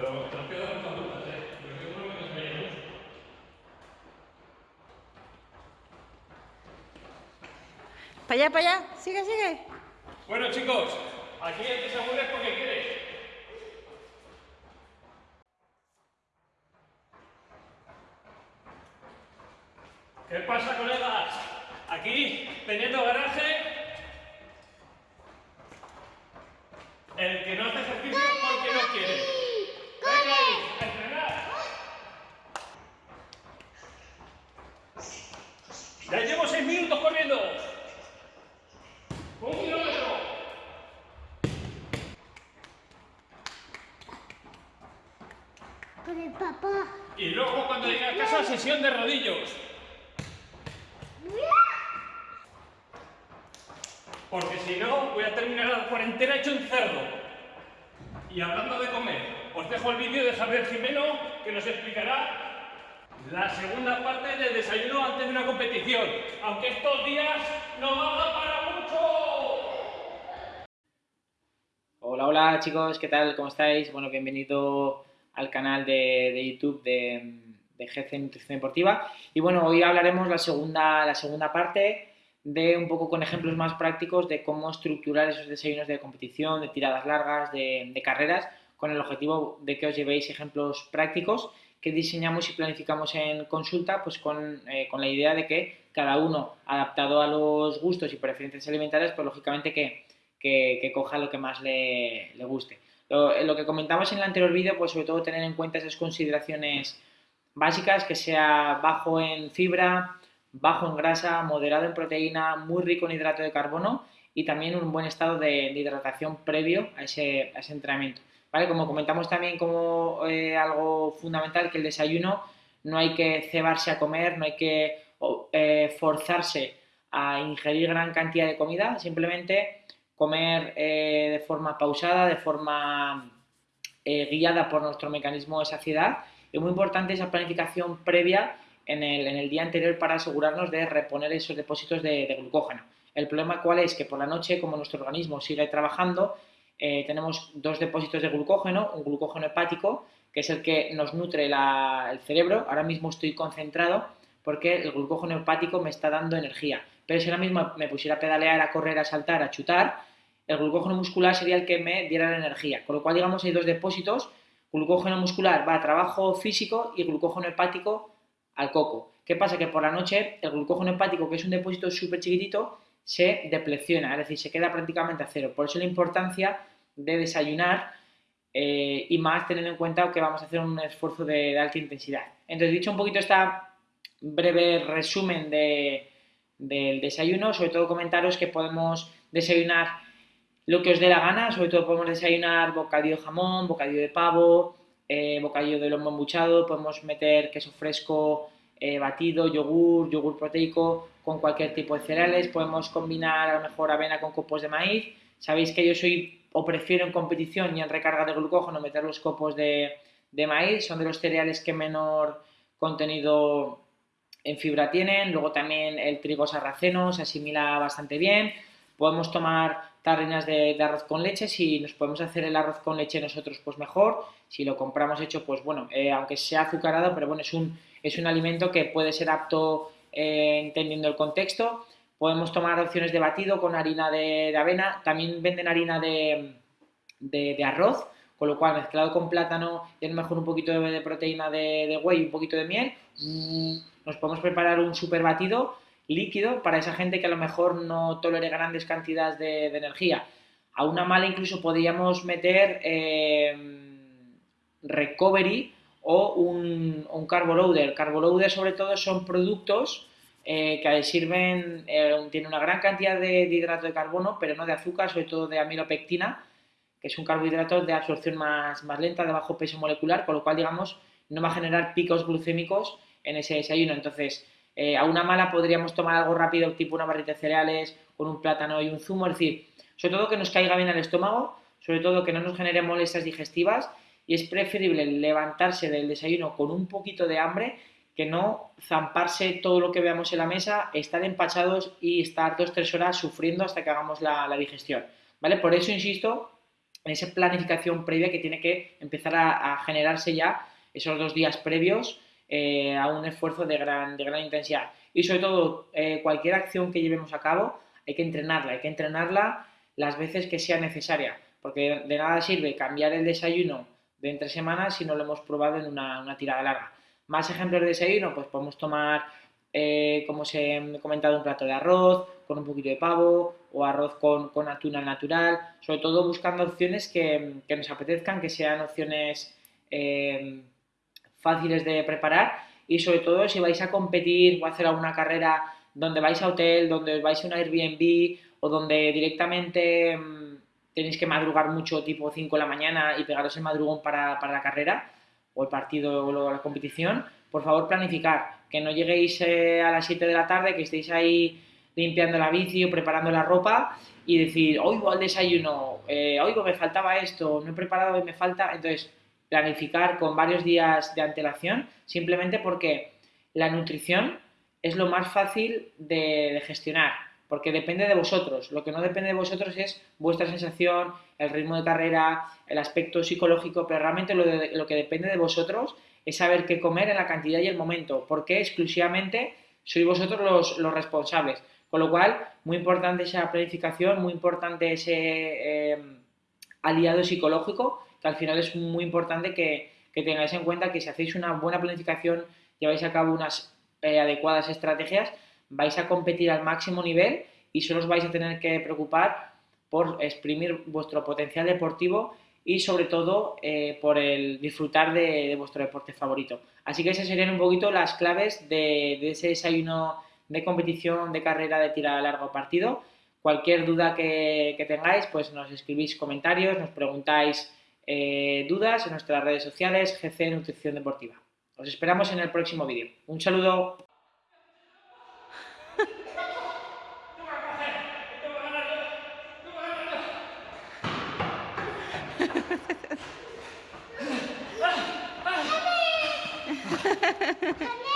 Pero te has quedado con dudas, ¿eh? Porque yo creo que se veía mucho. Para allá, para allá. Sigue, sigue. Bueno, chicos, aquí el que se aburre es porque quiere. ¿Qué pasa, colegas? Aquí, teniendo garaje, el que no hace ejercicio es porque no quiere. Venga ahí, a entrenar. Ya llevo seis minutos corriendo. Un kilómetro. Con el papá. Y luego cuando llegue a casa, sesión de rodillos. Porque si no, voy a terminar la cuarentena hecho un cerdo. Y hablando de comer, os dejo el vídeo de Javier Jimeno que nos explicará la segunda parte del desayuno antes de una competición. Aunque estos días no valga para mucho. Hola, hola chicos, ¿qué tal? ¿Cómo estáis? Bueno, bienvenido al canal de, de YouTube de, de GC Nutrición Deportiva. Y bueno, hoy hablaremos la segunda, la segunda parte de un poco con ejemplos más prácticos de cómo estructurar esos desayunos de competición, de tiradas largas, de carreras, con el objetivo de que os llevéis ejemplos prácticos que diseñamos y planificamos en consulta, pues con, eh, con la idea de que cada uno, adaptado a los gustos y preferencias alimentarias, pues lógicamente que, que, que coja lo que más le, le guste. Lo, lo, que comentamos en el anterior vídeo, pues sobre todo tener en cuenta esas consideraciones básicas, que sea bajo en fibra, bajo en grasa, moderado en proteína, muy rico en hidrato de carbono y también un buen estado de, de hidratación previo a ese, a ese, entrenamiento. Como comentamos también como eh, algo fundamental que el desayuno no hay que cebarse a comer, no hay que eh, forzarse a ingerir gran cantidad de comida, simplemente comer eh, de forma pausada, de forma guiada por nuestro mecanismo de saciedad. Es muy importante esa planificación previa en el, en el, día anterior para asegurarnos de reponer esos depósitos de, de, glucógeno. El problema cuál es que por la noche, como nuestro organismo sigue trabajando, eh, tenemos dos depósitos de glucógeno, un glucógeno hepático, que es el que nos nutre el cerebro. Ahora mismo estoy concentrado porque el glucógeno hepático me está dando energía. Pero si ahora mismo me pusiera a pedalear, a correr, a saltar, a chutar, el glucógeno muscular sería el que me diera la energía. Con lo cual, digamos, hay dos depósitos. Glucógeno muscular va a trabajo físico y glucógeno hepático al coco. ¿Qué pasa? Que por la noche el glucógeno hepático, que es un depósito súper chiquitito, se deplecciona, es decir, se queda prácticamente a cero. Por eso la importancia de desayunar eh, y más teniendo en cuenta que vamos a hacer un esfuerzo de, de alta intensidad. Entonces, dicho un poquito este breve resumen de, del desayuno, sobre todo comentaros que podemos desayunar lo que os dé la gana, sobre todo podemos desayunar bocadillo de jamón, bocadillo de pavo, eh, bocadillo de lomo embuchado, podemos meter queso fresco eh, batido, yogur, yogur proteico con cualquier tipo de cereales, podemos combinar a lo mejor avena con copos de maíz. Sabéis que yo soy o prefiero en competición y en recarga de glucógeno meter los copos de, de maíz, son de los cereales que menor contenido en fibra tienen, luego también el trigo sarraceno se asimila bastante bien, podemos tomar tarrinas de, arroz con leche, si nos podemos hacer el arroz con leche nosotros pues mejor, si lo compramos hecho pues bueno, eh, aunque sea azucarado, pero bueno, es un, es un alimento que puede ser apto eh, entendiendo el contexto, podemos tomar opciones de batido con harina de, de avena, también venden harina de, arroz, con lo cual mezclado con plátano y a lo mejor un poquito de, proteína de, whey y un poquito de miel, nos podemos preparar un super batido líquido para esa gente que a lo mejor no tolere grandes cantidades de, de energía. A una mala incluso podríamos meter eh, recovery o un, un carbo loader. Sobre todo son productos eh, que sirven, eh, tienen una gran cantidad de, de, hidrato de carbono, pero no de azúcar, sobre todo de amilopectina, que es un carbohidrato de absorción más, más lenta, de bajo peso molecular, con lo cual, digamos, no va a generar picos glucémicos en ese desayuno. Entonces, eh, a una mala podríamos tomar algo rápido, tipo una barrita de cereales, con un plátano y un zumo, es decir, sobre todo que nos caiga bien al estómago, sobre todo que no nos genere molestias digestivas, y es preferible levantarse del desayuno con un poquito de hambre que no zamparse todo lo que veamos en la mesa, estar empachados y estar dos tres horas sufriendo hasta que hagamos la, digestión. ¿Vale? Por eso insisto en esa planificación previa que tiene que empezar a, a generarse ya esos dos días previos eh, a un esfuerzo de gran, de gran intensidad. Y sobre todo, eh, cualquier acción que llevemos a cabo, hay que entrenarla, hay que entrenarla las veces que sea necesaria, porque de nada sirve cambiar el desayuno de entre semanas si no lo hemos probado en una, una tirada larga. Más ejemplos de desayuno, pues podemos tomar, eh, como se ha comentado, un plato de arroz con un poquito de pavo o arroz con, con atún al natural, sobre todo buscando opciones que, que nos apetezcan, que sean opciones eh, fáciles de preparar y sobre todo si vais a competir o a hacer alguna carrera donde vais a hotel, donde vais a una Airbnb o donde directamente mmm, tenéis que madrugar mucho, tipo 5 de la mañana y pegaros el madrugón para, para la carrera o el partido o la competición, por favor planificar, que no lleguéis eh, a las 7 de la tarde, que estéis ahí limpiando la bici o preparando la ropa y decir, oigo al desayuno, eh, oigo, me faltaba esto, no he preparado y me falta, entonces planificar con varios días de antelación, simplemente porque la nutrición es lo más fácil de, de, gestionar, porque depende de vosotros. Lo que no depende de vosotros es vuestra sensación, el ritmo de carrera, el aspecto psicológico, pero realmente lo, que depende de vosotros es saber qué comer en la cantidad y el momento, porque exclusivamente sois vosotros los, responsables. Con lo cual, muy importante esa planificación, muy importante ese eh, aliado psicológico que al final es muy importante que, que, tengáis en cuenta que si hacéis una buena planificación, lleváis a cabo unas eh, adecuadas estrategias, vais a competir al máximo nivel y solo os vais a tener que preocupar por exprimir vuestro potencial deportivo y sobre todo eh, por el disfrutar de, vuestro deporte favorito. Así que esas serían un poquito las claves de, ese desayuno de competición, de carrera, de tirada a largo partido. Cualquier duda que, que tengáis, pues nos escribís comentarios, nos preguntáis eh, dudas en nuestras redes sociales GC Nutrición Deportiva. Os esperamos en el próximo vídeo. Un saludo. Ha ha ha.